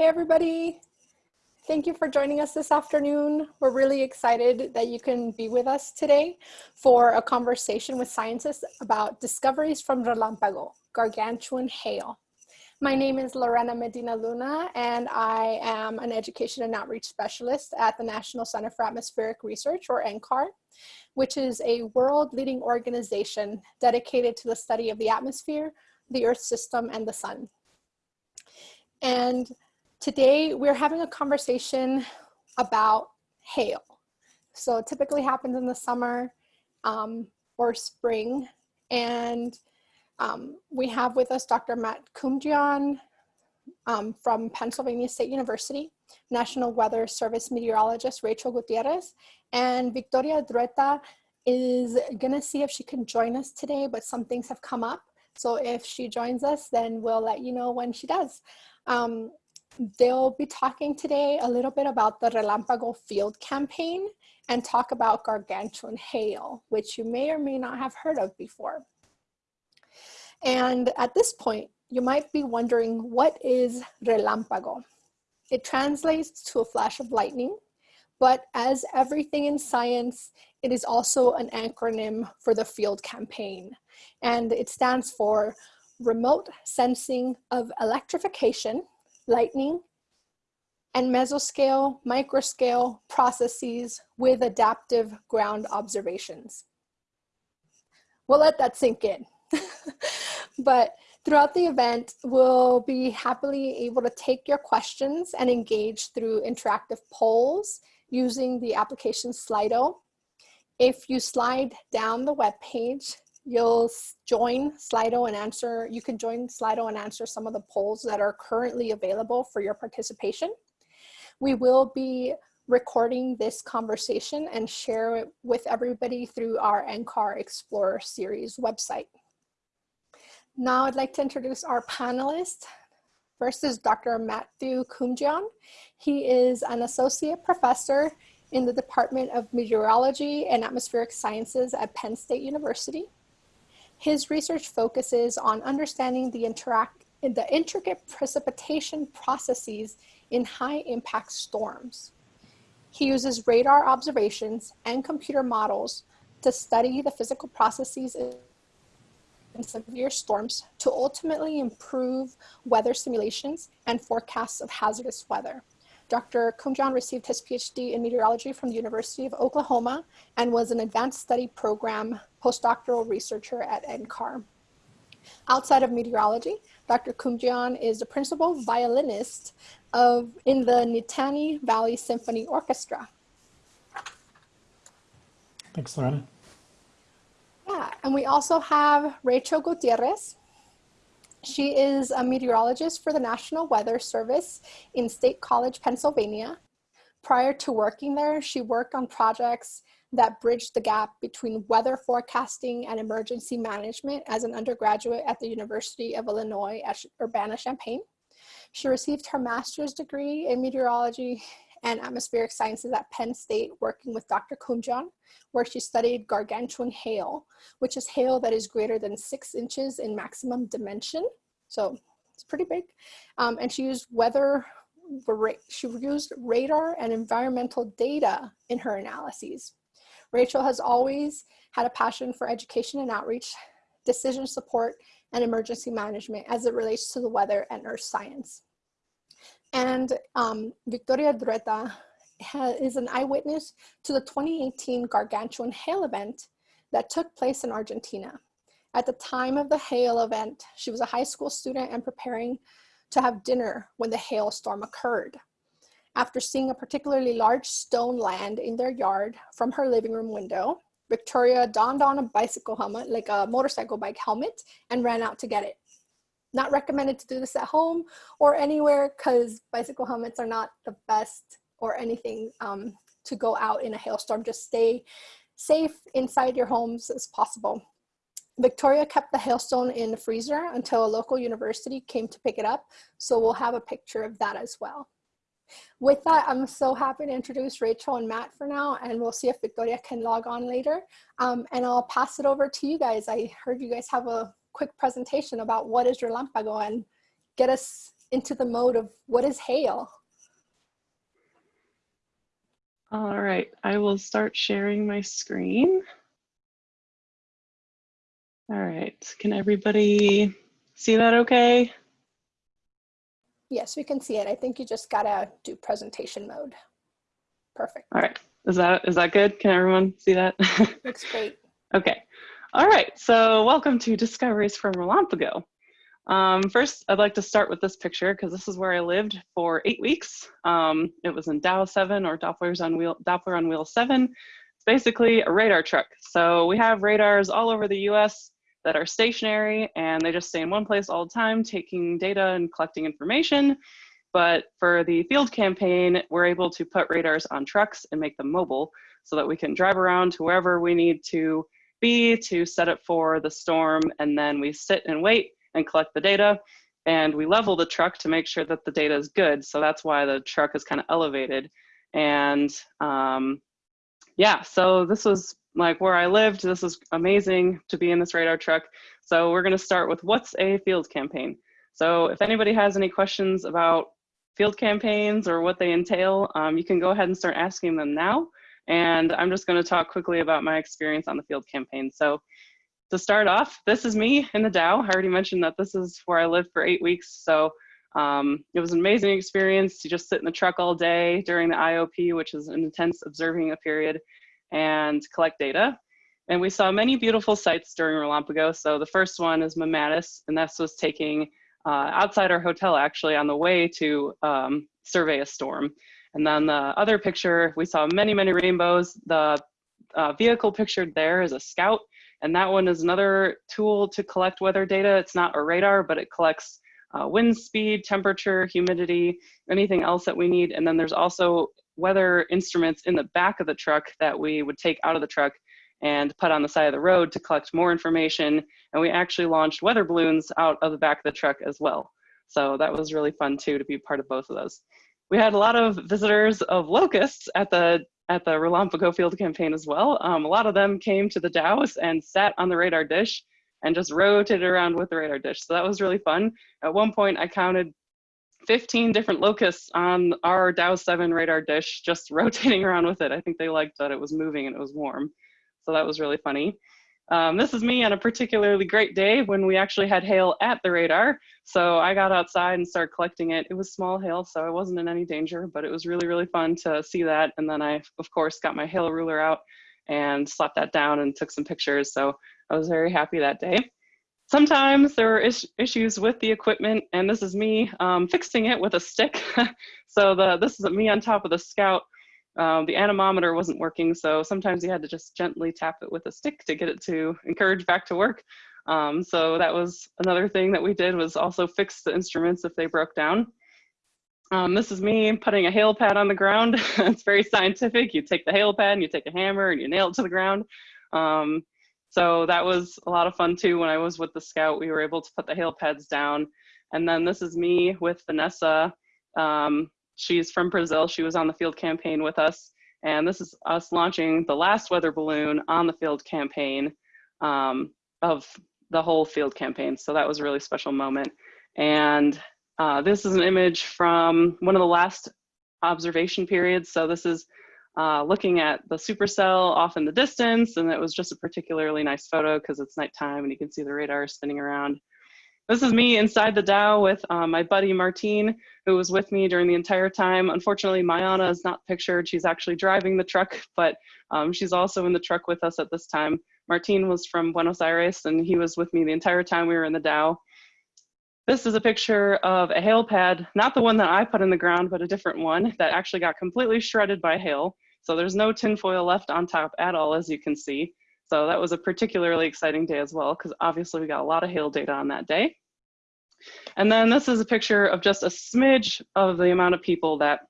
Hi, everybody. Thank you for joining us this afternoon. We're really excited that you can be with us today for a conversation with scientists about discoveries from Relampago, gargantuan hail. My name is Lorena Medina Luna, and I am an education and outreach specialist at the National Center for Atmospheric Research, or NCAR, which is a world-leading organization dedicated to the study of the atmosphere, the Earth system, and the sun. And today we're having a conversation about hail. So it typically happens in the summer um, or spring. And um, we have with us Dr. Matt Kumjian um, from Pennsylvania State University, National Weather Service meteorologist Rachel Gutierrez, and Victoria Drueta is gonna see if she can join us today, but some things have come up. So if she joins us, then we'll let you know when she does. Um, they'll be talking today a little bit about the Relampago Field Campaign and talk about gargantuan hail, which you may or may not have heard of before. And at this point, you might be wondering, what is relámpago? It translates to a flash of lightning, but as everything in science, it is also an acronym for the field campaign. And it stands for Remote Sensing of Electrification, Lightning, and mesoscale, microscale processes with adaptive ground observations. We'll let that sink in. But throughout the event, we'll be happily able to take your questions and engage through interactive polls using the application Slido. If you slide down the web page, you'll join Slido and answer, you can join Slido and answer some of the polls that are currently available for your participation. We will be recording this conversation and share it with everybody through our NCAR Explorer series website. Now I'd like to introduce our panelists. First is Dr. Matthew Kumjian. He is an associate professor in the Department of Meteorology and Atmospheric Sciences at Penn State University. His research focuses on understanding the, interact, the intricate precipitation processes in high impact storms. He uses radar observations and computer models to study the physical processes in severe storms to ultimately improve weather simulations and forecasts of hazardous weather. Dr. Kumjian received his PhD in meteorology from the University of Oklahoma and was an advanced study program postdoctoral researcher at NCAR. Outside of meteorology, Dr. Kumjian is the principal violinist of, in the Nittany Valley Symphony Orchestra. Thanks, Lorena. Yeah, and we also have Rachel Gutierrez. She is a meteorologist for the National Weather Service in State College, Pennsylvania. Prior to working there, she worked on projects that bridged the gap between weather forecasting and emergency management as an undergraduate at the University of Illinois at Urbana-Champaign. She received her master's degree in meteorology and atmospheric sciences at Penn State working with Dr. Kumjian, where she studied gargantuan hail, which is hail that is greater than six inches in maximum dimension. So it's pretty big. Um, and she used weather, she used radar and environmental data in her analyses. Rachel has always had a passion for education and outreach, decision support, and emergency management as it relates to the weather and earth science. And um, Victoria Drueta is an eyewitness to the 2018 gargantuan hail event that took place in Argentina. At the time of the hail event, she was a high school student and preparing to have dinner when the hailstorm occurred. After seeing a particularly large stone land in their yard from her living room window, Victoria donned on a bicycle helmet, like a motorcycle bike helmet, and ran out to get it not recommended to do this at home or anywhere because bicycle helmets are not the best or anything um, to go out in a hailstorm. Just stay safe inside your homes as possible. Victoria kept the hailstone in the freezer until a local university came to pick it up. So we'll have a picture of that as well. With that, I'm so happy to introduce Rachel and Matt for now, and we'll see if Victoria can log on later. Um, and I'll pass it over to you guys. I heard you guys have a quick presentation about what is Relampago and get us into the mode of what is hail? All right, I will start sharing my screen. All right, can everybody see that okay? Yes, we can see it. I think you just gotta do presentation mode. Perfect. All right, is that is that good? Can everyone see that? Looks great. okay. All right, so welcome to Discoveries from a Relampago. Um, first, I'd like to start with this picture because this is where I lived for eight weeks. Um, it was in DOW 7 or Doppler's on wheel, Doppler on wheel 7. It's basically a radar truck. So we have radars all over the US that are stationary and they just stay in one place all the time, taking data and collecting information. But for the field campaign, we're able to put radars on trucks and make them mobile so that we can drive around to wherever we need to be to set it for the storm. And then we sit and wait and collect the data. And we level the truck to make sure that the data is good. So that's why the truck is kind of elevated. And um, yeah, so this was like where I lived. This was amazing to be in this radar truck. So we're gonna start with what's a field campaign? So if anybody has any questions about field campaigns or what they entail, um, you can go ahead and start asking them now. And I'm just gonna talk quickly about my experience on the field campaign. So to start off, this is me in the DOW. I already mentioned that this is where I lived for eight weeks. So um, it was an amazing experience to just sit in the truck all day during the IOP, which is an intense observing a period, and collect data. And we saw many beautiful sites during Relampago. So the first one is mammatus, and this was taking uh, outside our hotel actually on the way to um, survey a storm. And then the other picture, we saw many, many rainbows. The uh, vehicle pictured there is a scout and that one is another tool to collect weather data. It's not a radar, but it collects uh, wind speed, temperature, humidity, anything else that we need. And then there's also weather instruments in the back of the truck that we would take out of the truck and put on the side of the road to collect more information. And we actually launched weather balloons out of the back of the truck as well. So that was really fun too to be part of both of those. We had a lot of visitors of locusts at the at the Relampago Field campaign as well. Um, a lot of them came to the Dows and sat on the radar dish and just rotated around with the radar dish. So that was really fun. At one point, I counted 15 different locusts on our DOW 7 radar dish, just rotating around with it. I think they liked that it was moving and it was warm. So that was really funny. Um, this is me on a particularly great day when we actually had hail at the radar. So I got outside and started collecting it. It was small hail, so I wasn't in any danger, but it was really, really fun to see that. And then I, of course, got my hail ruler out and slapped that down and took some pictures. So I was very happy that day. Sometimes there are is issues with the equipment, and this is me um, fixing it with a stick. so the, this is me on top of the Scout um, the anemometer wasn't working, so sometimes you had to just gently tap it with a stick to get it to encourage back to work. Um, so that was another thing that we did was also fix the instruments if they broke down. Um, this is me putting a hail pad on the ground. it's very scientific. You take the hail pad and you take a hammer and you nail it to the ground. Um, so that was a lot of fun too. When I was with the scout, we were able to put the hail pads down. And then this is me with Vanessa um, She's from Brazil. She was on the field campaign with us. And this is us launching the last weather balloon on the field campaign um, of the whole field campaign. So that was a really special moment. And uh, this is an image from one of the last observation periods. So this is uh, looking at the supercell off in the distance. And it was just a particularly nice photo because it's nighttime and you can see the radar spinning around. This is me inside the DOW with um, my buddy Martine, who was with me during the entire time. Unfortunately, Mayana is not pictured. She's actually driving the truck, but um, she's also in the truck with us at this time. Martine was from Buenos Aires, and he was with me the entire time we were in the DOW. This is a picture of a hail pad, not the one that I put in the ground, but a different one that actually got completely shredded by hail. So there's no tinfoil left on top at all, as you can see. So that was a particularly exciting day as well, because obviously we got a lot of hail data on that day. And then this is a picture of just a smidge of the amount of people that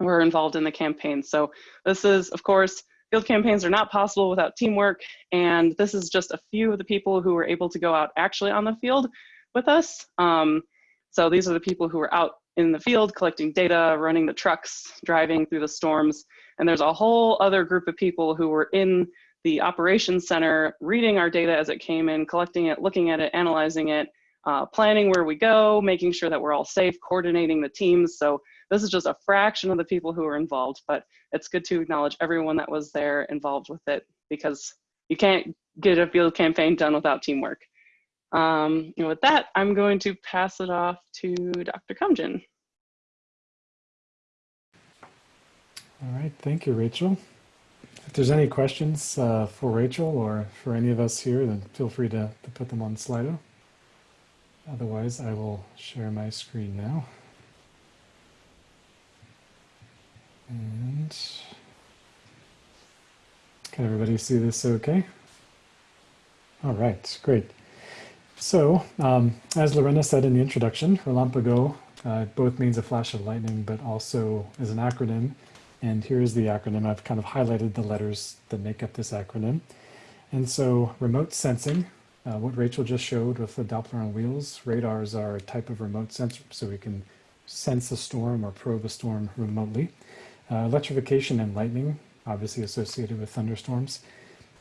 were involved in the campaign. So this is, of course, field campaigns are not possible without teamwork. And this is just a few of the people who were able to go out actually on the field with us. Um, so these are the people who were out in the field collecting data, running the trucks, driving through the storms. And there's a whole other group of people who were in the operations center reading our data as it came in, collecting it, looking at it, analyzing it, uh, planning where we go, making sure that we're all safe, coordinating the teams. So this is just a fraction of the people who are involved, but it's good to acknowledge everyone that was there involved with it because you can't get a field campaign done without teamwork. Um, and with that, I'm going to pass it off to Dr. Kumjian. All right, thank you, Rachel. If there's any questions uh, for Rachel or for any of us here, then feel free to, to put them on Slido. Otherwise, I will share my screen now. And can everybody see this okay? All right, great. So, um, as Lorena said in the introduction, Relampago uh, both means a flash of lightning, but also is an acronym. And here's the acronym. I've kind of highlighted the letters that make up this acronym. And so remote sensing, uh, what Rachel just showed with the Doppler on wheels, radars are a type of remote sensor, so we can sense a storm or probe a storm remotely. Uh, electrification and lightning, obviously associated with thunderstorms.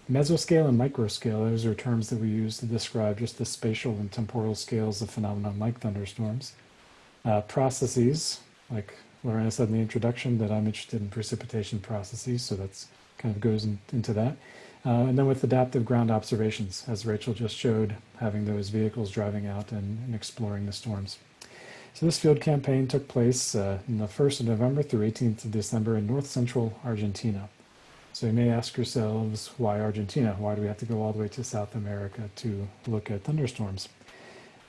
Mesoscale and microscale, those are terms that we use to describe just the spatial and temporal scales of phenomena like thunderstorms. Uh, processes, like Lorena said in the introduction, that I'm interested in precipitation processes, so that's kind of goes in, into that. Uh, and then with adaptive ground observations, as Rachel just showed, having those vehicles driving out and, and exploring the storms. So this field campaign took place uh, in the 1st of November through 18th of December in north central Argentina. So you may ask yourselves, why Argentina? Why do we have to go all the way to South America to look at thunderstorms?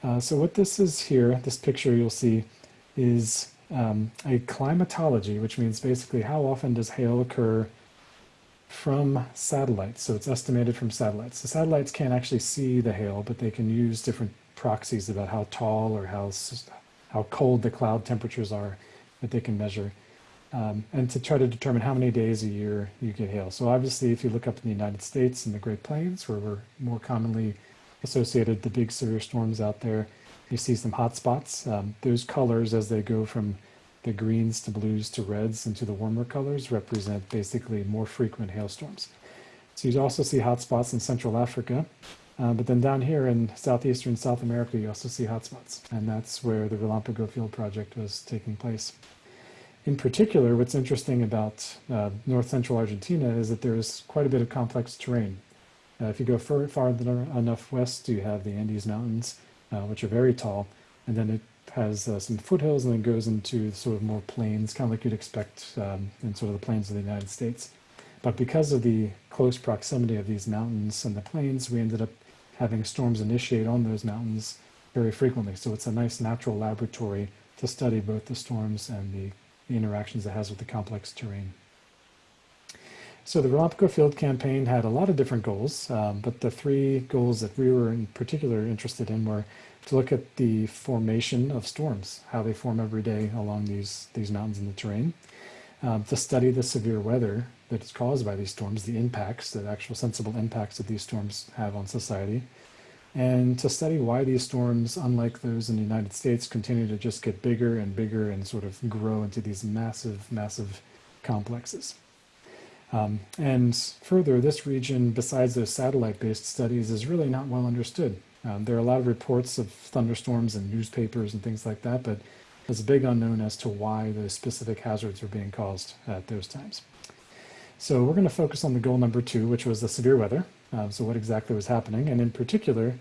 Uh, so what this is here, this picture you'll see, is um, a climatology, which means basically how often does hail occur from satellites. So it's estimated from satellites. The satellites can't actually see the hail, but they can use different proxies about how tall or how how cold the cloud temperatures are that they can measure, um, and to try to determine how many days a year you get hail. So obviously, if you look up in the United States and the Great Plains, where we're more commonly associated the big severe storms out there, you see some hot spots. Um, those colors, as they go from the greens to blues to reds and to the warmer colors, represent basically more frequent hailstorms. So you also see hot spots in Central Africa, uh, but then down here in southeastern South America, you also see hotspots, and that's where the Relampago Field Project was taking place. In particular, what's interesting about uh, north central Argentina is that there's quite a bit of complex terrain. Uh, if you go far, farther enough west, you have the Andes Mountains, uh, which are very tall, and then it has uh, some foothills and then goes into sort of more plains, kind of like you'd expect um, in sort of the plains of the United States. But because of the close proximity of these mountains and the plains, we ended up having storms initiate on those mountains very frequently. So it's a nice natural laboratory to study both the storms and the, the interactions it has with the complex terrain. So the Relampago Field Campaign had a lot of different goals, um, but the three goals that we were in particular interested in were to look at the formation of storms, how they form every day along these, these mountains in the terrain, um, to study the severe weather that is caused by these storms, the impacts, the actual sensible impacts that these storms have on society, and to study why these storms, unlike those in the United States, continue to just get bigger and bigger and sort of grow into these massive, massive complexes. Um, and further, this region, besides those satellite-based studies, is really not well understood. Um, there are a lot of reports of thunderstorms in newspapers and things like that, but there's a big unknown as to why those specific hazards are being caused at those times. So we're going to focus on the goal number two, which was the severe weather. Uh, so what exactly was happening? And in particular,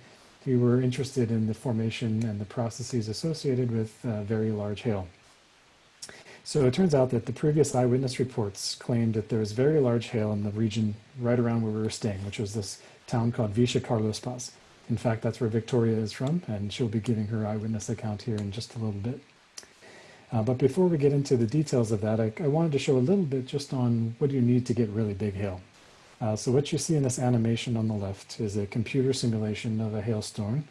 we were interested in the formation and the processes associated with uh, very large hail. So it turns out that the previous eyewitness reports claimed that there was very large hail in the region right around where we were staying, which was this town called Villa Carlos Paz. In fact, that's where Victoria is from, and she'll be giving her eyewitness account here in just a little bit. Uh, but before we get into the details of that, I, I, wanted to show a little bit just on what you need to get really big hail. Uh, so what you see in this animation on the left is a computer simulation of a hailstorm.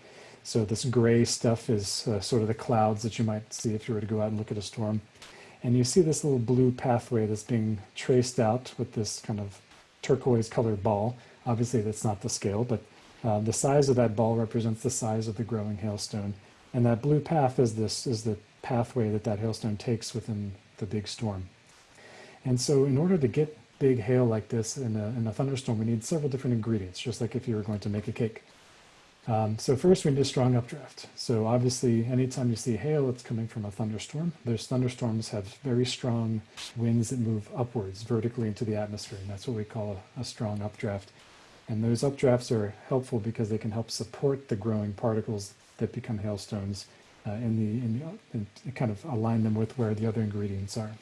So this gray stuff is uh, sort of the clouds that you might see if you were to go out and look at a storm. And you see this little blue pathway that's being traced out with this kind of turquoise colored ball. Obviously that's not the scale, but uh, the size of that ball represents the size of the growing hailstone. And that blue path is this is the pathway that that hailstone takes within the big storm. And so in order to get big hail like this in a, in a thunderstorm, we need several different ingredients, just like if you were going to make a cake. Um, so first we need a strong updraft. So obviously anytime you see hail, it's coming from a thunderstorm. Those thunderstorms have very strong winds that move upwards vertically into the atmosphere. And that's what we call a, a strong updraft. And those updrafts are helpful because they can help support the growing particles that become hailstones uh, in the, in the and kind of align them with where the other ingredients are.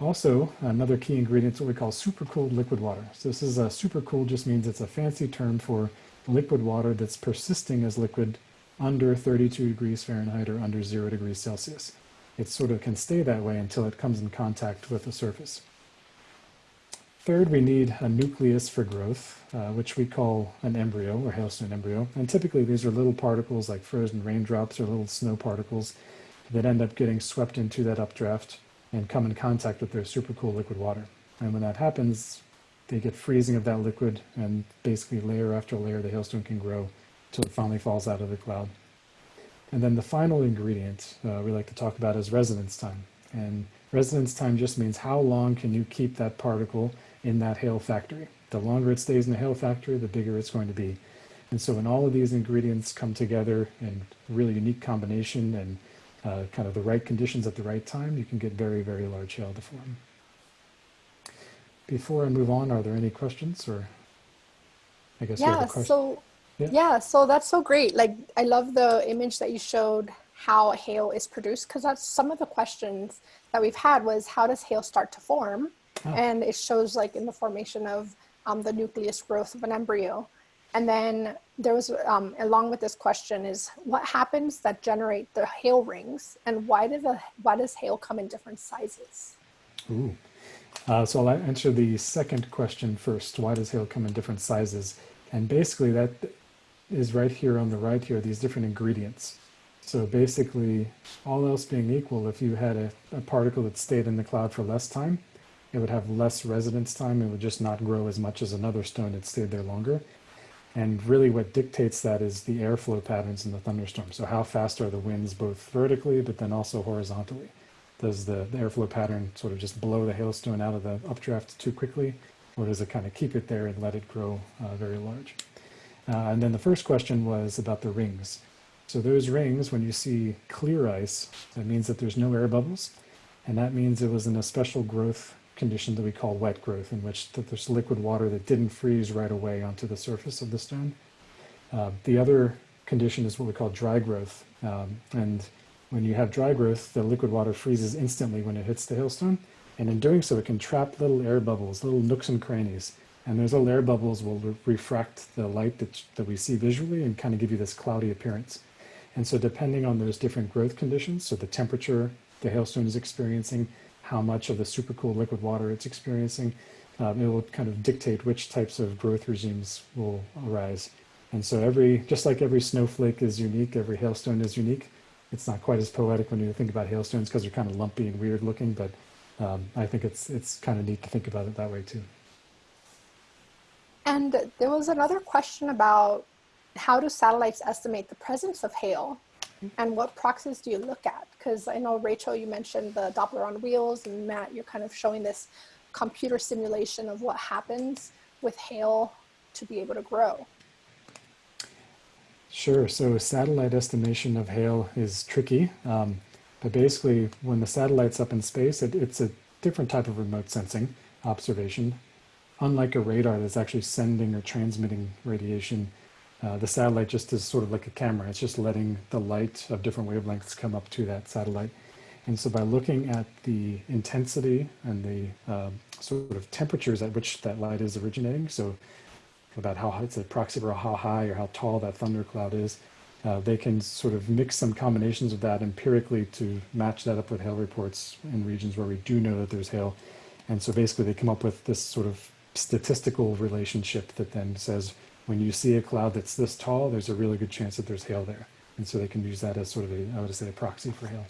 Also, another key ingredient is what we call supercooled liquid water. So this is a supercooled just means it's a fancy term for liquid water that's persisting as liquid under 32 degrees Fahrenheit or under zero degrees Celsius. It sort of can stay that way until it comes in contact with the surface. Third, we need a nucleus for growth, uh, which we call an embryo or hailstone embryo. And typically these are little particles like frozen raindrops or little snow particles that end up getting swept into that updraft and come in contact with their supercool liquid water. And when that happens, they get freezing of that liquid and basically layer after layer the hailstone can grow until it finally falls out of the cloud. And then the final ingredient uh, we like to talk about is residence time. And residence time just means how long can you keep that particle in that hail factory. The longer it stays in the hail factory, the bigger it's going to be. And so when all of these ingredients come together in really unique combination and uh, kind of the right conditions at the right time, you can get very, very large hail to form. Before I move on, are there any questions or I guess yeah, so yeah. yeah, so that's so great. Like I love the image that you showed how hail is produced because that's some of the questions that we've had was how does hail start to form? Oh. And it shows like in the formation of um, the nucleus growth of an embryo. And then there was, um, along with this question is what happens that generate the hail rings and why, do the, why does hail come in different sizes? Ooh. Uh, so I'll answer the second question first. Why does hail come in different sizes? And basically that is right here on the right here, these different ingredients. So basically, all else being equal, if you had a, a particle that stayed in the cloud for less time, it would have less residence time. It would just not grow as much as another stone that stayed there longer. And really what dictates that is the airflow patterns in the thunderstorm. So how fast are the winds both vertically, but then also horizontally? Does the, the airflow pattern sort of just blow the hailstone out of the updraft too quickly? Or does it kind of keep it there and let it grow uh, very large? Uh, and then the first question was about the rings. So those rings, when you see clear ice, that means that there's no air bubbles. And that means it was in a special growth condition that we call wet growth, in which that there's liquid water that didn't freeze right away onto the surface of the stone. Uh, the other condition is what we call dry growth. Um, and when you have dry growth, the liquid water freezes instantly when it hits the hailstone. And in doing so, it can trap little air bubbles, little nooks and crannies. And those little air bubbles will re refract the light that, that we see visually and kind of give you this cloudy appearance. And so depending on those different growth conditions, so the temperature the hailstone is experiencing, how much of the supercooled liquid water it's experiencing. Um, it will kind of dictate which types of growth regimes will arise. And so every, just like every snowflake is unique, every hailstone is unique. It's not quite as poetic when you think about hailstones because they're kind of lumpy and weird looking, but um, I think it's, it's kind of neat to think about it that way too. And there was another question about how do satellites estimate the presence of hail and what proxies do you look at? Because I know, Rachel, you mentioned the Doppler on wheels, and Matt, you're kind of showing this computer simulation of what happens with hail to be able to grow. Sure. So satellite estimation of hail is tricky. Um, but basically, when the satellite's up in space, it, it's a different type of remote sensing observation. Unlike a radar that's actually sending or transmitting radiation, uh, the satellite just is sort of like a camera. It's just letting the light of different wavelengths come up to that satellite. And so by looking at the intensity and the uh, sort of temperatures at which that light is originating, so about how it's a proxy for how high or how tall that thundercloud is, uh, they can sort of mix some combinations of that empirically to match that up with hail reports in regions where we do know that there's hail. And so basically they come up with this sort of statistical relationship that then says when you see a cloud that's this tall, there's a really good chance that there's hail there. And so they can use that as sort of a, I would say, a proxy for hail.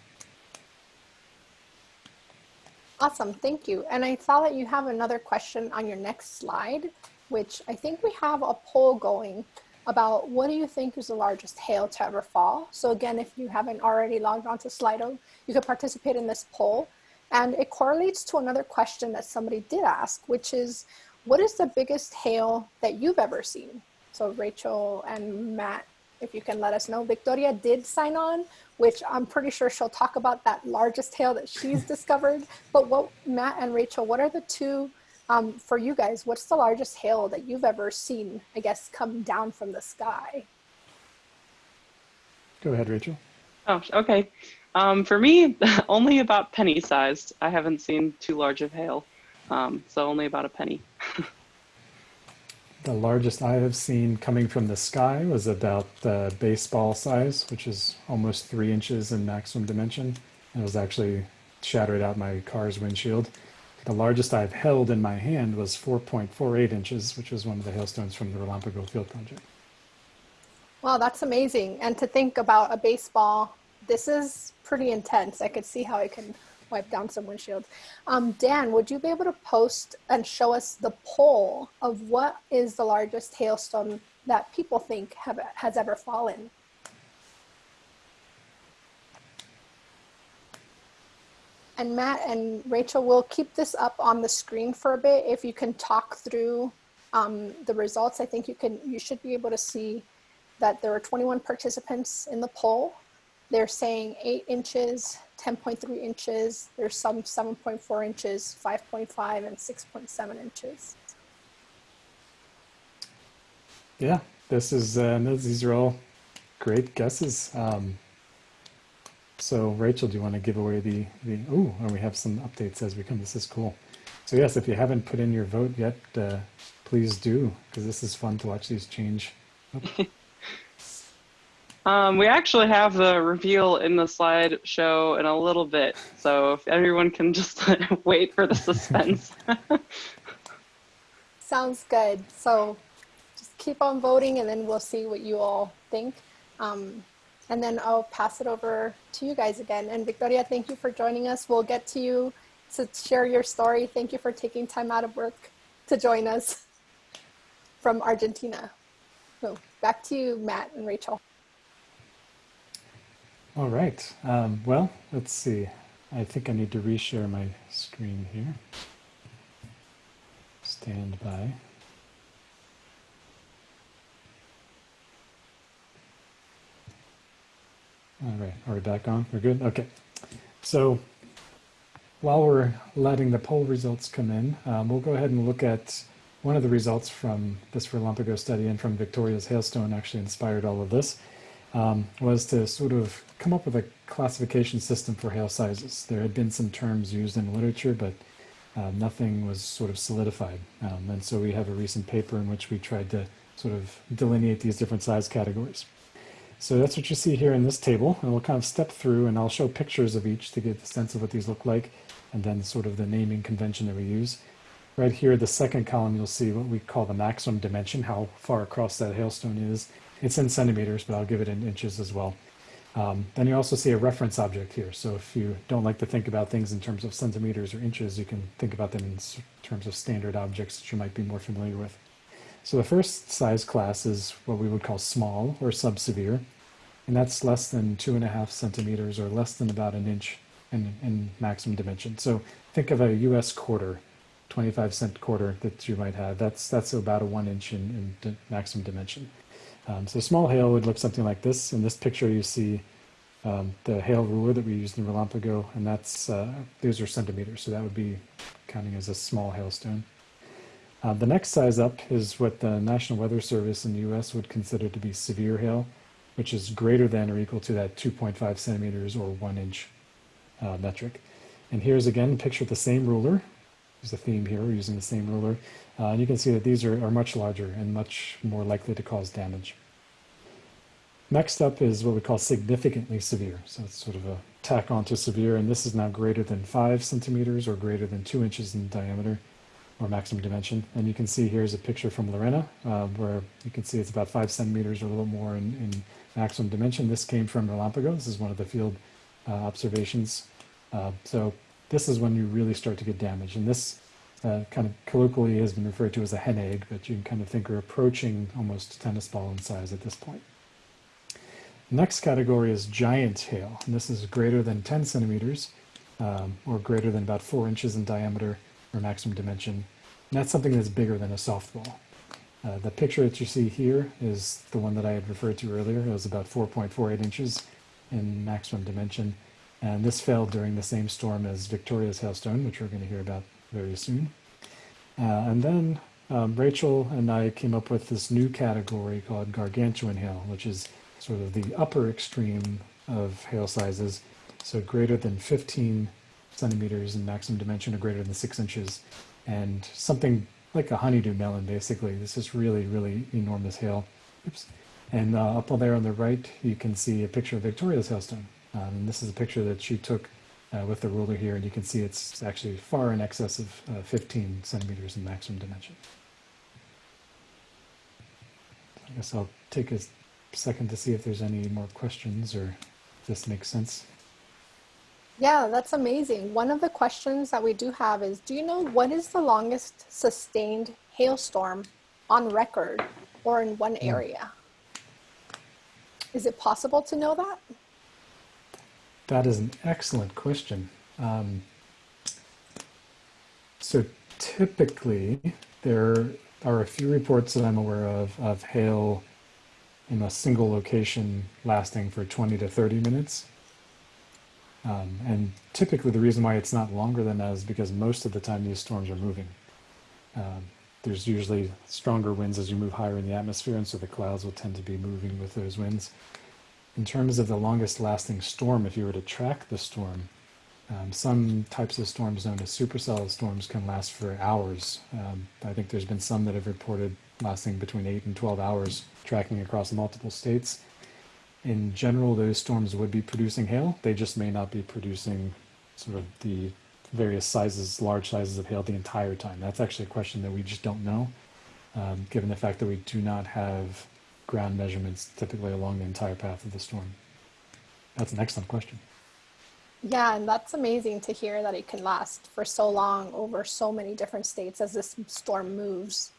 Awesome, thank you. And I saw that you have another question on your next slide, which I think we have a poll going about what do you think is the largest hail to ever fall? So again, if you haven't already logged on to Slido, you can participate in this poll. And it correlates to another question that somebody did ask, which is, what is the biggest hail that you've ever seen? So Rachel and Matt, if you can let us know. Victoria did sign on, which I'm pretty sure she'll talk about that largest hail that she's discovered. But what Matt and Rachel, what are the two um, for you guys? What's the largest hail that you've ever seen, I guess, come down from the sky? Go ahead, Rachel. Oh, okay. Um, for me, only about penny sized. I haven't seen too large of hail, um, so only about a penny. the largest I have seen coming from the sky was about the baseball size, which is almost three inches in maximum dimension. And it was actually shattered out my car's windshield. The largest I've held in my hand was 4.48 inches, which was one of the hailstones from the Relampago Field Project. Wow, that's amazing. And to think about a baseball, this is pretty intense. I could see how it can wipe down some windshields. Um, Dan, would you be able to post and show us the poll of what is the largest hailstone that people think have, has ever fallen? And Matt and Rachel we'll keep this up on the screen for a bit. If you can talk through um, the results, I think you can. You should be able to see that there were 21 participants in the poll. They're saying 8 inches, 10.3 inches, there's some 7.4 inches, 5.5, and 6.7 inches. Yeah, this is, uh, these are all great guesses. Um, so Rachel, do you want to give away the, the oh, and we have some updates as we come. This is cool. So yes, if you haven't put in your vote yet, uh, please do, because this is fun to watch these change. Oh. Um, we actually have the reveal in the slideshow in a little bit, so if everyone can just wait for the suspense. Sounds good. So just keep on voting and then we'll see what you all think. Um, and then I'll pass it over to you guys again. And Victoria, thank you for joining us. We'll get to you to share your story. Thank you for taking time out of work to join us from Argentina. So back to you, Matt and Rachel. All right. Um, well, let's see. I think I need to reshare my screen here. Stand by. All right, are we back on? We're good? Okay. So while we're letting the poll results come in, um, we'll go ahead and look at one of the results from this Relampago study and from Victoria's hailstone actually inspired all of this um, was to sort of come up with a classification system for hail sizes. There had been some terms used in literature, but uh, nothing was sort of solidified. Um, and so we have a recent paper in which we tried to sort of delineate these different size categories. So that's what you see here in this table, and we'll kind of step through and I'll show pictures of each to get a sense of what these look like, and then sort of the naming convention that we use. Right here, the second column, you'll see what we call the maximum dimension, how far across that hailstone is. It's in centimeters, but I'll give it in inches as well. Um, then you also see a reference object here. So if you don't like to think about things in terms of centimeters or inches, you can think about them in terms of standard objects that you might be more familiar with. So the first size class is what we would call small or subsevere, and that's less than two and a half centimeters or less than about an inch in, in maximum dimension. So think of a U.S. quarter, 25 cent quarter that you might have. That's that's about a one inch in, in maximum dimension. Um, so small hail would look something like this. In this picture, you see um, the hail ruler that we used in Relampago, and that's uh, these are centimeters, so that would be counting as a small hailstone. Uh, the next size up is what the National Weather Service in the U.S. would consider to be severe hail, which is greater than or equal to that 2.5 centimeters or one inch uh, metric. And here's again, a picture of the same ruler. There's a theme here, we're using the same ruler. Uh, and you can see that these are, are much larger and much more likely to cause damage. Next up is what we call significantly severe. So it's sort of a tack onto severe, and this is now greater than five centimeters or greater than two inches in diameter or maximum dimension. And you can see here's a picture from Lorena uh, where you can see it's about five centimeters or a little more in, in maximum dimension. This came from Relampago. This is one of the field uh, observations. Uh, so this is when you really start to get damage. And this uh, kind of colloquially has been referred to as a hen egg, but you can kind of think we're approaching almost tennis ball in size at this point. Next category is giant hail, and this is greater than 10 centimeters um, or greater than about four inches in diameter or maximum dimension. And that's something that's bigger than a softball. Uh, the picture that you see here is the one that I had referred to earlier. It was about 4.48 inches in maximum dimension. And this fell during the same storm as Victoria's hailstone, which we're going to hear about very soon. Uh, and then um, Rachel and I came up with this new category called gargantuan hail, which is sort of the upper extreme of hail sizes, so greater than 15 centimeters in maximum dimension or greater than six inches, and something like a honeydew melon, basically. This is really, really enormous hail. Oops. And uh, up there on the right, you can see a picture of Victoria's hailstone. Um, and this is a picture that she took uh, with the ruler here, and you can see it's actually far in excess of uh, 15 centimeters in maximum dimension. I guess I'll take a second to see if there's any more questions or if this makes sense. Yeah, that's amazing. One of the questions that we do have is, do you know what is the longest sustained hailstorm on record or in one area? Is it possible to know that? That is an excellent question. Um, so typically, there are a few reports that I'm aware of of hail in a single location lasting for 20 to 30 minutes. Um, and typically the reason why it's not longer than that is because most of the time these storms are moving. Um, there's usually stronger winds as you move higher in the atmosphere, and so the clouds will tend to be moving with those winds. In terms of the longest lasting storm, if you were to track the storm, um, some types of storms known as supercell storms can last for hours. Um, I think there's been some that have reported lasting between 8 and 12 hours, tracking across multiple states in general, those storms would be producing hail. They just may not be producing sort of the various sizes, large sizes of hail the entire time. That's actually a question that we just don't know, um, given the fact that we do not have ground measurements typically along the entire path of the storm. That's an excellent question. Yeah, and that's amazing to hear that it can last for so long over so many different states as this storm moves.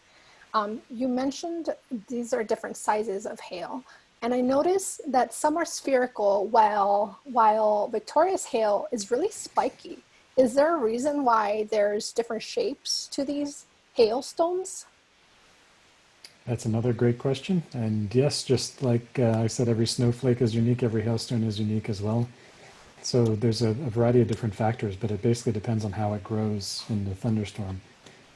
Um, you mentioned these are different sizes of hail. And I notice that some are spherical while, while Victoria's hail is really spiky. Is there a reason why there's different shapes to these hailstones? That's another great question. And yes, just like uh, I said, every snowflake is unique, every hailstone is unique as well. So there's a, a variety of different factors, but it basically depends on how it grows in the thunderstorm.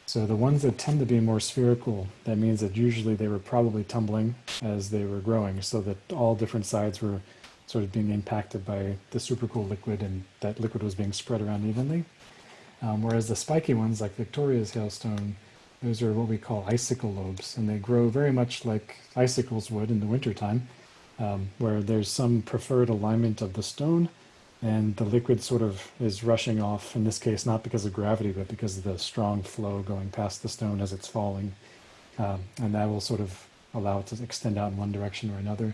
So the ones that tend to be more spherical, that means that usually they were probably tumbling as they were growing so that all different sides were sort of being impacted by the supercool liquid and that liquid was being spread around evenly. Um, whereas the spiky ones like Victoria's hailstone, those are what we call icicle lobes and they grow very much like icicles would in the wintertime um, where there's some preferred alignment of the stone and the liquid sort of is rushing off, in this case, not because of gravity, but because of the strong flow going past the stone as it's falling. Um, and that will sort of allow it to extend out in one direction or another.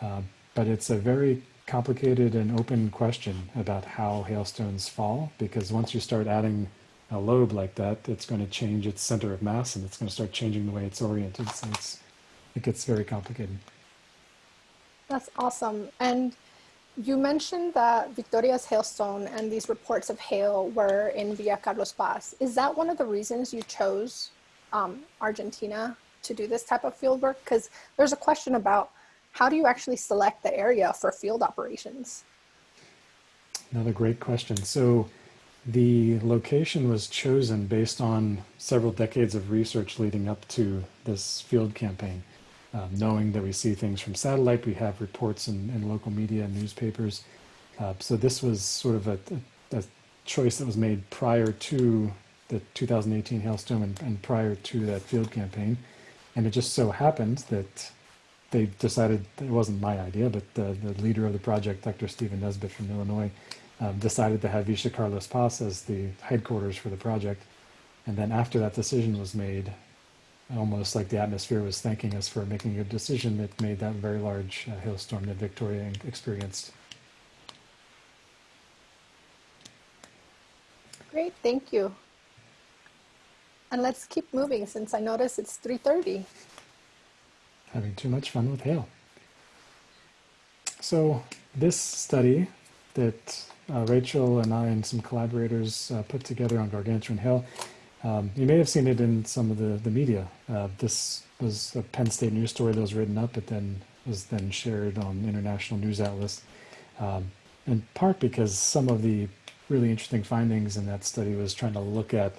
Uh, but it's a very complicated and open question about how hailstones fall, because once you start adding a lobe like that, it's going to change its center of mass and it's going to start changing the way it's oriented. So it's, it gets very complicated. That's awesome. And you mentioned that Victoria's hailstone and these reports of hail were in Villa Carlos Paz. Is that one of the reasons you chose um, Argentina to do this type of field work? Because there's a question about how do you actually select the area for field operations? Another great question. So the location was chosen based on several decades of research leading up to this field campaign um, knowing that we see things from satellite, we have reports in, in local media and newspapers. Uh, so this was sort of a, a, choice that was made prior to the 2018 hailstorm and, and prior to that field campaign. And it just so happened that they decided it wasn't my idea, but the, the leader of the project, Dr. Stephen Nesbitt from Illinois, um, decided to have Villa Carlos Paz as the headquarters for the project. And then after that decision was made, almost like the atmosphere was thanking us for making a decision that made that very large uh, hailstorm that Victoria experienced. Great, thank you. And let's keep moving since I notice it's 3.30. Having too much fun with hail. So this study that uh, Rachel and I and some collaborators uh, put together on gargantuan hail um, you may have seen it in some of the, the media. Uh, this was a Penn State news story that was written up, but then was then shared on international news outlets. Um, in part because some of the really interesting findings in that study was trying to look at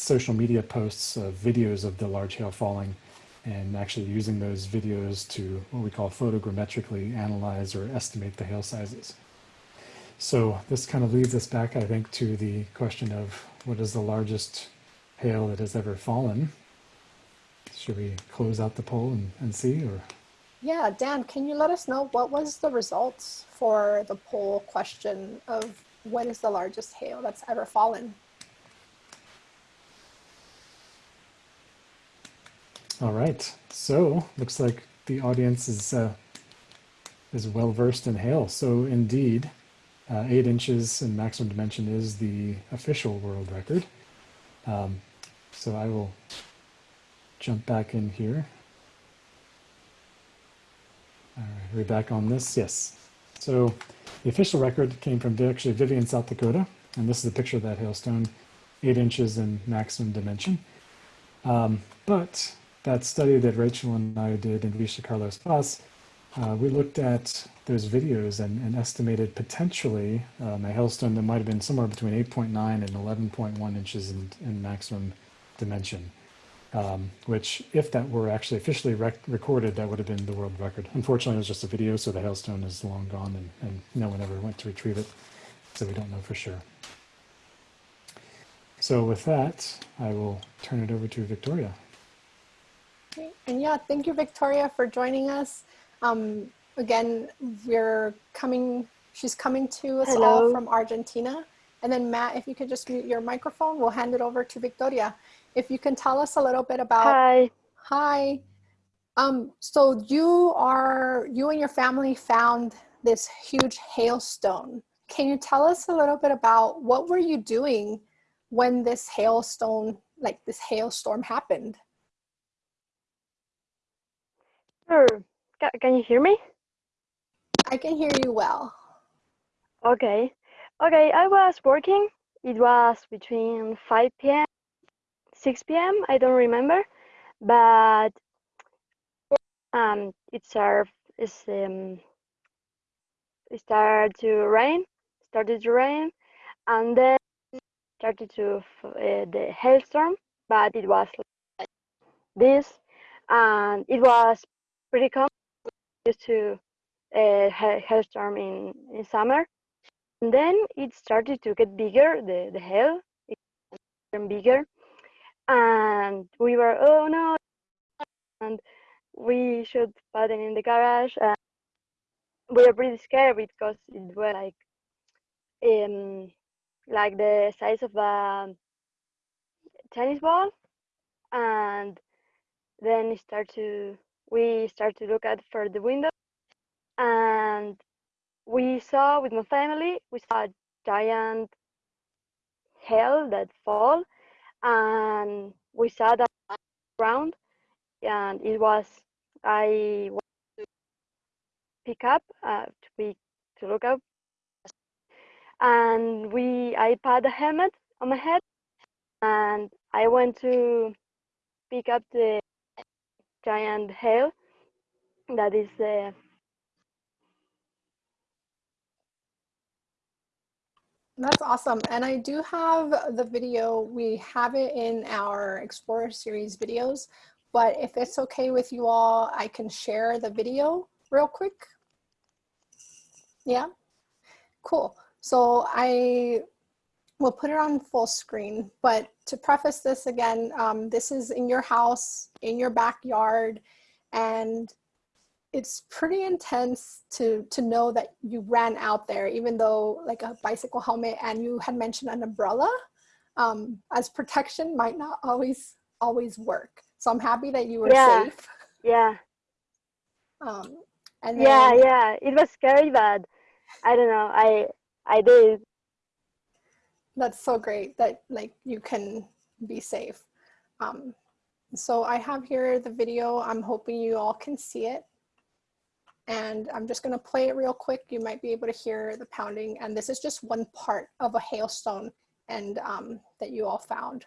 social media posts of videos of the large hail falling and actually using those videos to what we call photogrammetrically analyze or estimate the hail sizes. So this kind of leads us back, I think, to the question of what is the largest hail that has ever fallen? Should we close out the poll and, and see or? Yeah, Dan, can you let us know what was the results for the poll question of what is the largest hail that's ever fallen? All right, so looks like the audience is uh, is well versed in hail. So indeed, uh, eight inches in maximum dimension is the official world record. Um, so I will jump back in here. All right, we're back on this. Yes. So the official record came from actually Vivian, South Dakota, and this is a picture of that hailstone, eight inches in maximum dimension. Um, but that study that Rachel and I did in Villa Carlos Paz, uh, we looked at those videos and, and estimated potentially um, a hailstone that might have been somewhere between 8.9 and 11.1 inches in, in maximum dimension. Um, which, if that were actually officially rec recorded, that would have been the world record. Unfortunately, it was just a video, so the hailstone is long gone, and, and no one ever went to retrieve it, so we don't know for sure. So with that, I will turn it over to Victoria. And yeah, thank you, Victoria, for joining us. Um, again, we're coming, she's coming to us Hello. all from Argentina. And then Matt, if you could just mute your microphone, we'll hand it over to Victoria. If you can tell us a little bit about, Hi. hi. Um, so you are, you and your family found this huge hailstone. Can you tell us a little bit about what were you doing when this hailstone, like this hailstorm happened? Sure. Can you hear me? I can hear you well. Okay. Okay, I was working. It was between 5 p.m. 6 p.m. I don't remember, but um, it started it's, um, it started to rain, started to rain, and then started to uh, the hailstorm. But it was like this, and it was pretty common used to uh, ha- hailstorm in, in summer. And then it started to get bigger, the, the hail, it became bigger. And we were, oh no, and we should put it in the garage. And we were pretty scared because it was like, um, like the size of a tennis ball. And then it started to, we started to look at for the window and we saw with my family we saw a giant hail that fall and we saw that ground and it was i went to pick up uh, to be to look up and we i put a helmet on my head and i went to pick up the giant hail that is uh, That's awesome. And I do have the video. We have it in our Explorer series videos, but if it's okay with you all, I can share the video real quick. Yeah, cool. So I will put it on full screen, but to preface this again, um, this is in your house, in your backyard, and it's pretty intense to to know that you ran out there even though like a bicycle helmet and you had mentioned an umbrella um, as protection might not always always work. So i'm happy that you were Yeah. safe. Yeah. Um, and yeah then, yeah. It was scary but i don't know. I i did that's so great that like you can be safe. Um, so i have here the video. I'm hoping you all can see it. And i'm just going to play it real quick. You might be able to hear the pounding. And this is just one part of a hailstone and um, that you all found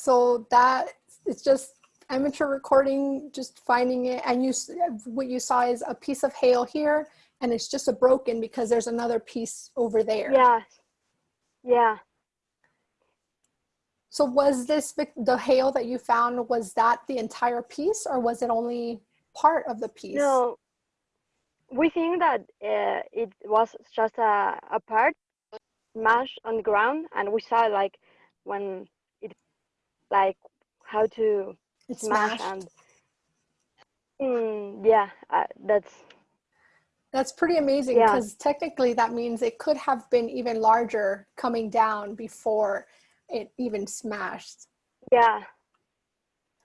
So that it's just amateur recording, just finding it. And you, what you saw is a piece of hail here and it's just a broken because there's another piece over there. Yeah. Yeah. So was this the hail that you found? Was that the entire piece, or was it only part of the piece? No, we think that uh, it was just a, a part smashed on the ground, and we saw like when like how to It's smash smashed. and mm, yeah, uh, that's That's pretty amazing Yeah. because technically that means it could have been even larger coming down before it even smashed. yeah,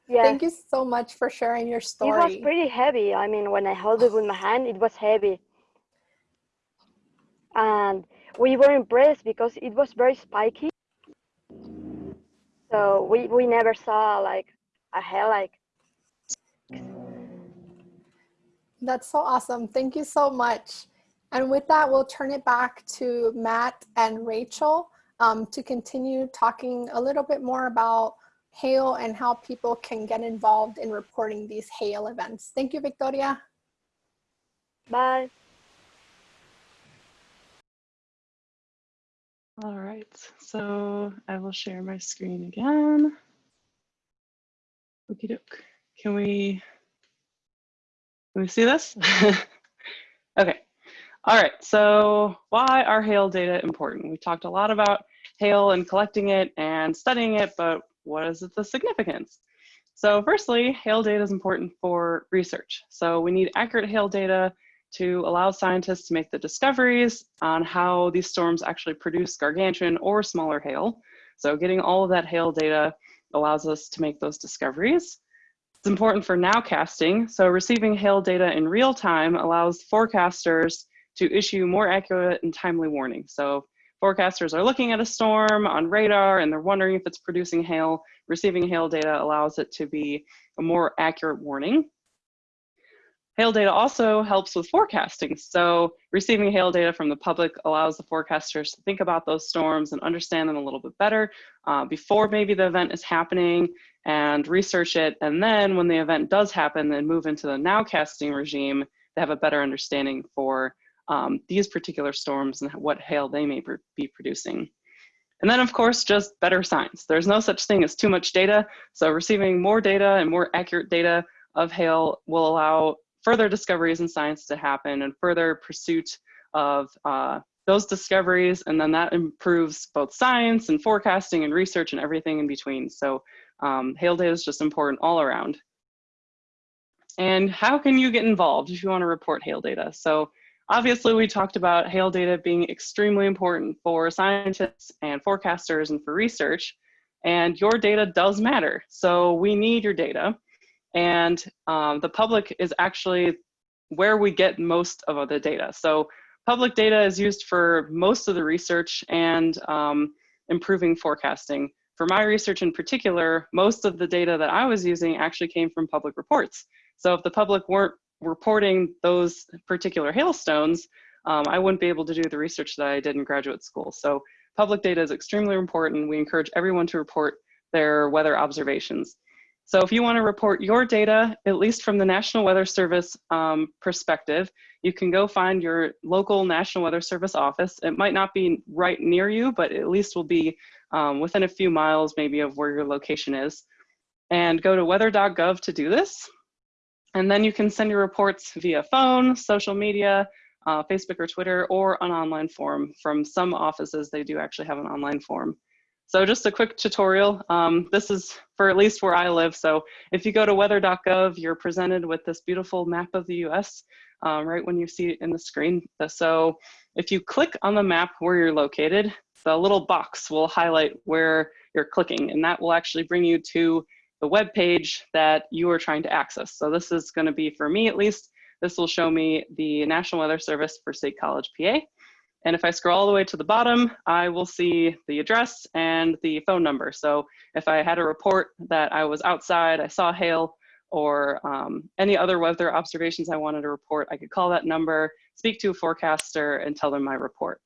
yeah. Thank you so much for sharing your story. It was pretty heavy. I mean, when I held it with my hand, it was heavy. And we were impressed because it was very spiky. So we, we never saw like a hair like That's so awesome. Thank you so much. And with that, we'll turn it back to Matt and Rachel um, to continue talking a little bit more about hail and how people can get involved in reporting these hail events. Thank you, Victoria. bye. All right, so I will share my screen again. Okie doke. Can we, can we see this? okay. All right, so why are hail data important? We talked a lot about hail and collecting it and studying it, but what is the significance? So firstly, hail data is important for research. So we need accurate hail data to allow scientists to make the discoveries on how these storms actually produce gargantuan or smaller hail. So getting all of that hail data allows us to make those discoveries. It's important for nowcasting. So receiving hail data in real time allows forecasters to issue more accurate and timely warnings. So forecasters are looking at a storm on radar and they're wondering if it's producing hail. Receiving hail data allows it to be a more accurate warning. Hail data also helps with forecasting. So receiving hail data from the public allows the forecasters to think about those storms and understand them a little bit better uh, before maybe the event is happening and research it. And then when the event does happen, then move into the nowcasting regime, they have a better understanding for um, these particular storms and what hail they may be producing. And then of course, just better science. There's no such thing as too much data. So receiving more data and more accurate data of hail will allow further discoveries in science to happen and further pursuit of uh, those discoveries. And then that improves both science and forecasting and research and everything in between. So um, hail data is just important all around. And how can you get involved if you want to report hail data? So obviously we talked about hail data being extremely important for scientists and forecasters and for research. And your data does matter. So we need your data. And um, the public is actually where we get most of the data. So public data is used for most of the research and um, improving forecasting. For my research in particular, most of the data that I was using actually came from public reports. So if the public weren't reporting those particular hailstones, um, I wouldn't be able to do the research that I did in graduate school. So public data is extremely important. We encourage everyone to report their weather observations. So if you want to report your data, at least from the National Weather Service um, perspective, you can go find your local National Weather Service office. It might not be right near you, but at least will be um, within a few miles maybe of where your location is. And go to weather.gov to do this. And then you can send your reports via phone, social media, uh, Facebook or Twitter, or an online form. From some offices, they do actually have an online form. So just a quick tutorial. Um, this is for at least where I live. So if you go to weather.gov, you're presented with this beautiful map of the US um, right when you see it in the screen. So if you click on the map where you're located, the little box will highlight where you're clicking and that will actually bring you to the web page that you are trying to access. So this is gonna be, for me at least, this will show me the National Weather Service for State College, PA. And if I scroll all the way to the bottom, I will see the address and the phone number. So if I had a report that I was outside, I saw hail, or um, any other weather observations I wanted to report, I could call that number, speak to a forecaster, and tell them my report.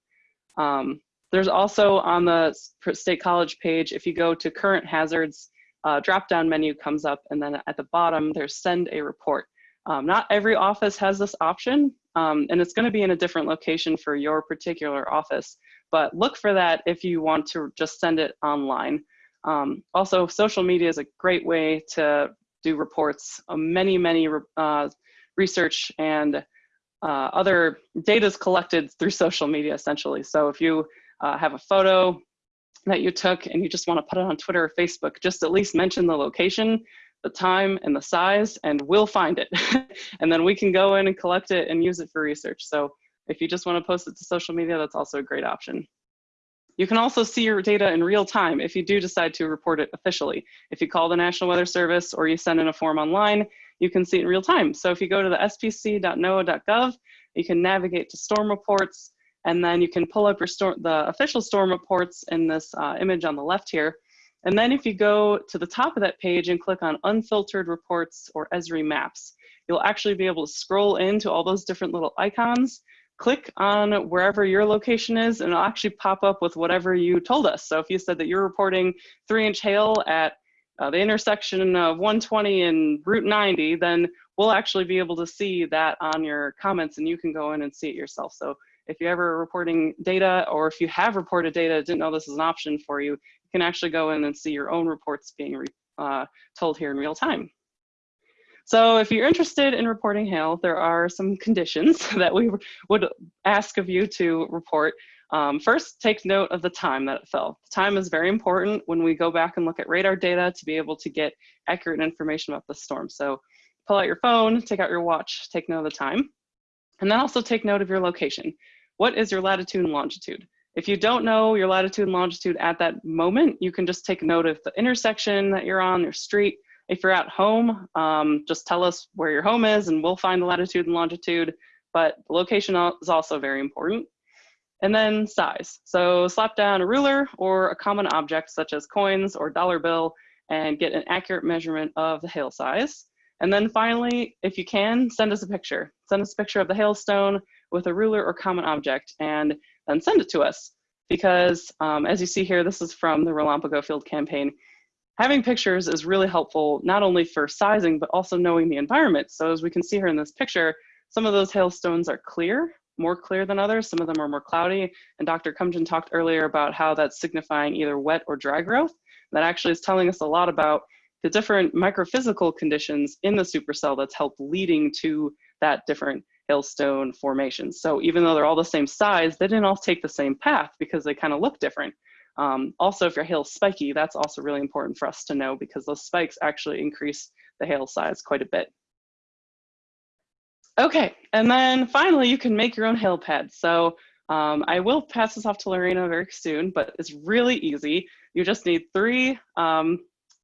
Um, there's also on the State College page, if you go to current hazards, uh, drop-down menu comes up and then at the bottom there's send a report. Um, not every office has this option um, and it's gonna be in a different location for your particular office, but look for that if you want to just send it online. Um, also, social media is a great way to do reports. Uh, many, many uh, research and uh, other data is collected through social media essentially. So if you uh, have a photo that you took and you just want to put it on Twitter or Facebook, just at least mention the location, the time, and the size, and we'll find it. and then we can go in and collect it and use it for research. So if you just want to post it to social media, that's also a great option. You can also see your data in real time if you do decide to report it officially. If you call the National Weather Service or you send in a form online, you can see it in real time. So if you go to the spc.noaa.gov, you can navigate to storm reports, and then you can pull up your storm, the official storm reports in this uh, image on the left here. And then if you go to the top of that page and click on unfiltered reports or Esri maps, you'll actually be able to scroll into all those different little icons, click on wherever your location is, and it'll actually pop up with whatever you told us. So if you said that you're reporting three inch hail at uh, the intersection of 120 and Route 90, then we'll actually be able to see that on your comments and you can go in and see it yourself. So if you're ever reporting data or if you have reported data, didn't know this is an option for you, you can actually go in and see your own reports being uh, told here in real time. So if you're interested in reporting hail, there are some conditions that we would ask of you to report. Um, first, take note of the time that it fell. The time is very important when we go back and look at radar data to be able to get accurate information about the storm. So pull out your phone, take out your watch, take note of the time, and then also take note of your location. What is your latitude and longitude? If you don't know your latitude and longitude at that moment, you can just take note of the intersection that you're on, your street. If you're at home, um, just tell us where your home is and we'll find the latitude and longitude, but the location is also very important. And then size. So slap down a ruler or a common object such as coins or dollar bill and get an accurate measurement of the hail size. And then finally, if you can, send us a picture. Send us a picture of the hailstone with a ruler or common object and then send it to us. Because um, as you see here, this is from the Relampago Field Campaign. Having pictures is really helpful, not only for sizing, but also knowing the environment. So as we can see here in this picture, some of those hailstones are clear more clear than others. Some of them are more cloudy. And Dr. Kumjian talked earlier about how that's signifying either wet or dry growth. That actually is telling us a lot about the different microphysical conditions in the supercell that's helped leading to that different hailstone formations. So even though they're all the same size, they didn't all take the same path because they kind of look different. Um, also, if your hail is spiky, that's also really important for us to know because those spikes actually increase the hail size quite a bit. Okay, and then finally you can make your own hail pad. So um, I will pass this off to Lorena very soon, but it's really easy. You just need three, um,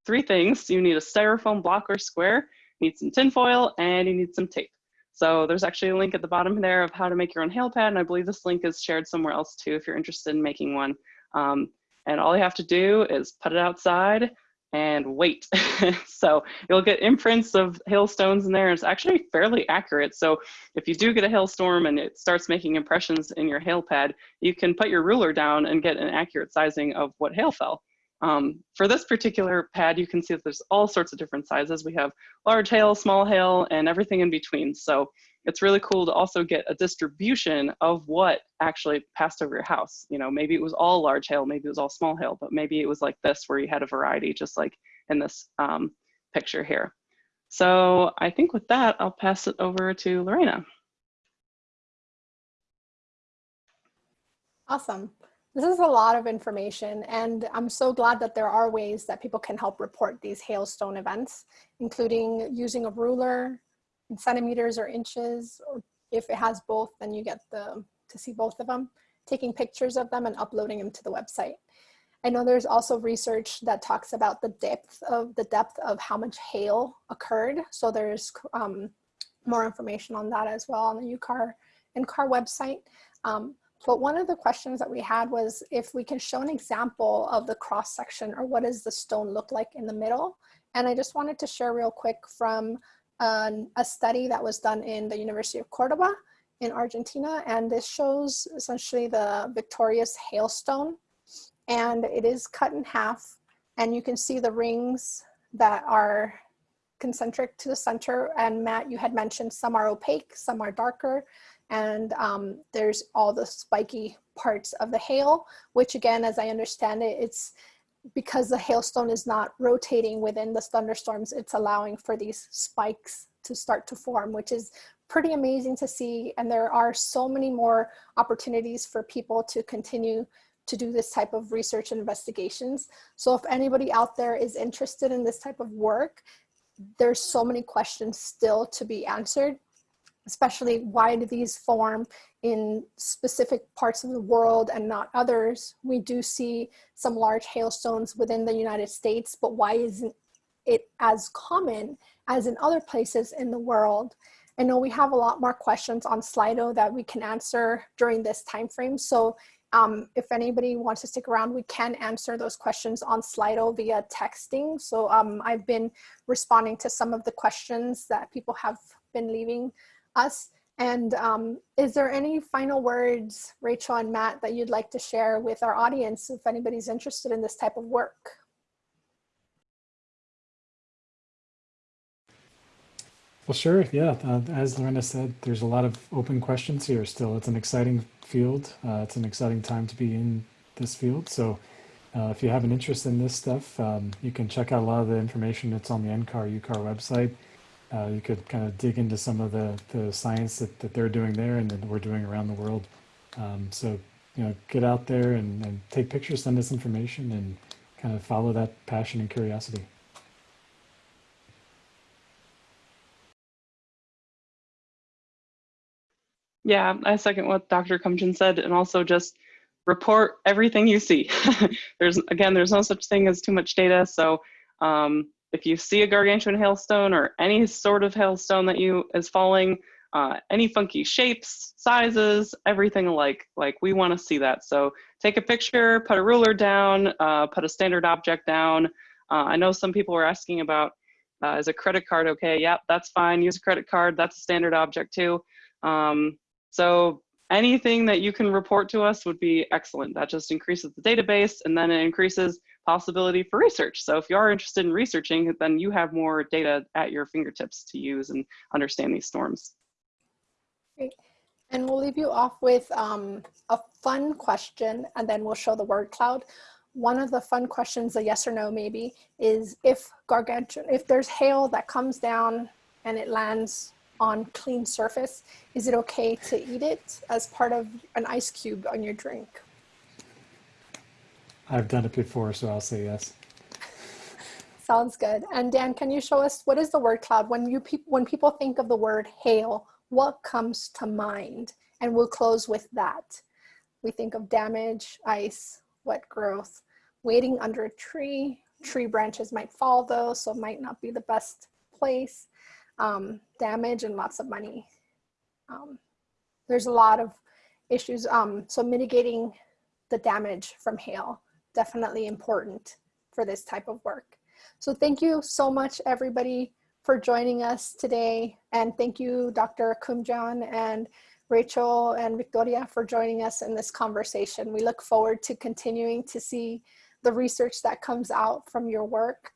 three things. You need a styrofoam block or square, you need some tinfoil, and you need some tape. So there's actually a link at the bottom there of how to make your own hail pad, and I believe this link is shared somewhere else too if you're interested in making one. Um, and all you have to do is put it outside, and wait. so you'll get imprints of hailstones in there. It's actually fairly accurate. So if you do get a hailstorm and it starts making impressions in your hail pad, you can put your ruler down and get an accurate sizing of what hail fell. Um, for this particular pad, you can see that there's all sorts of different sizes. We have large hail, small hail, and everything in between. So it's really cool to also get a distribution of what actually passed over your house. You know, maybe it was all large hail, maybe it was all small hail, but maybe it was like this where you had a variety, just like in this um, picture here. So I think with that, I'll pass it over to Lorena. Awesome. This is a lot of information and I'm so glad that there are ways that people can help report these hailstone events, including using a ruler, in centimeters or inches, or if it has both, then you get the to see both of them, taking pictures of them and uploading them to the website. I know there's also research that talks about the depth of the depth of how much hail occurred. So there's um, more information on that as well on the UCAR NCAR website. Um, but one of the questions that we had was if we can show an example of the cross section or what does the stone look like in the middle. And I just wanted to share real quick from an, a study that was done in the University of Cordoba in Argentina. And this shows essentially the victorious hailstone. And it is cut in half. And you can see the rings that are concentric to the center. And Matt, you had mentioned some are opaque, some are darker. And um, there's all the spiky parts of the hail, which again, as I understand it, it's because the hailstone is not rotating within the thunderstorms, it's allowing for these spikes to start to form, which is pretty amazing to see. And there are so many more opportunities for people to continue to do this type of research and investigations. So if anybody out there is interested in this type of work, there's so many questions still to be answered, especially why do these form in specific parts of the world and not others? We do see some large hailstones within the United States, but why isn't it as common as in other places in the world? I know we have a lot more questions on Slido that we can answer during this time frame. So um, if anybody wants to stick around, we can answer those questions on Slido via texting. So um, I've been responding to some of the questions that people have been leaving us. And um, is there any final words, Rachel and Matt, that you'd like to share with our audience if anybody's interested in this type of work? Well, sure. Yeah. Uh, as Lorena said, there's a lot of open questions here still. It's an exciting field. Uh, it's an exciting time to be in this field. So uh, if you have an interest in this stuff, um, you can check out a lot of the information that's on the NCAR UCAR website. Uh, you could kind of dig into some of the, the science that, that they're doing there and that we're doing around the world. Um, so, you know, get out there and, and take pictures, send us information, and kind of follow that passion and curiosity. Yeah, I second what Dr. Kumjian said, and also just report everything you see. there's again, there's no such thing as too much data. So um, if you see a gargantuan hailstone or any sort of hailstone that you is falling, uh, any funky shapes, sizes, everything alike, like we want to see that. So take a picture, put a ruler down, uh, put a standard object down. Uh, I know some people were asking about uh, is a credit card okay? Yep, that's fine. Use a credit card. That's a standard object too. Um, so anything that you can report to us would be excellent. That just increases the database and then it increases possibility for research. So if you are interested in researching, then you have more data at your fingertips to use and understand these storms. Great. And we'll leave you off with um, a fun question and then we'll show the word cloud. One of the fun questions, a yes or no maybe, is if gargantuan, if there's hail that comes down and it lands on clean surface, is it okay to eat it as part of an ice cube on your drink? I've done it before, so I'll say yes. Sounds good. And Dan, can you show us what is the word cloud? When you pe when people think of the word hail, what comes to mind? And we'll close with that. We think of damage, ice, wet growth, waiting under a tree. Tree branches might fall though, so it might not be the best place um, damage and lots of money. Um, there's a lot of issues. Um, so mitigating the damage from hail, definitely important for this type of work. So thank you so much everybody for joining us today. And thank you Dr. Kumjian and Rachel and Victoria for joining us in this conversation. We look forward to continuing to see the research that comes out from your work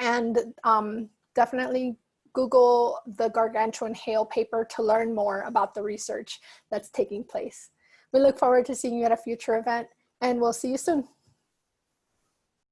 and um, definitely Google the gargantuan hail paper to learn more about the research that's taking place. We look forward to seeing you at a future event and we'll see you soon.